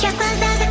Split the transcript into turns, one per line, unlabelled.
check was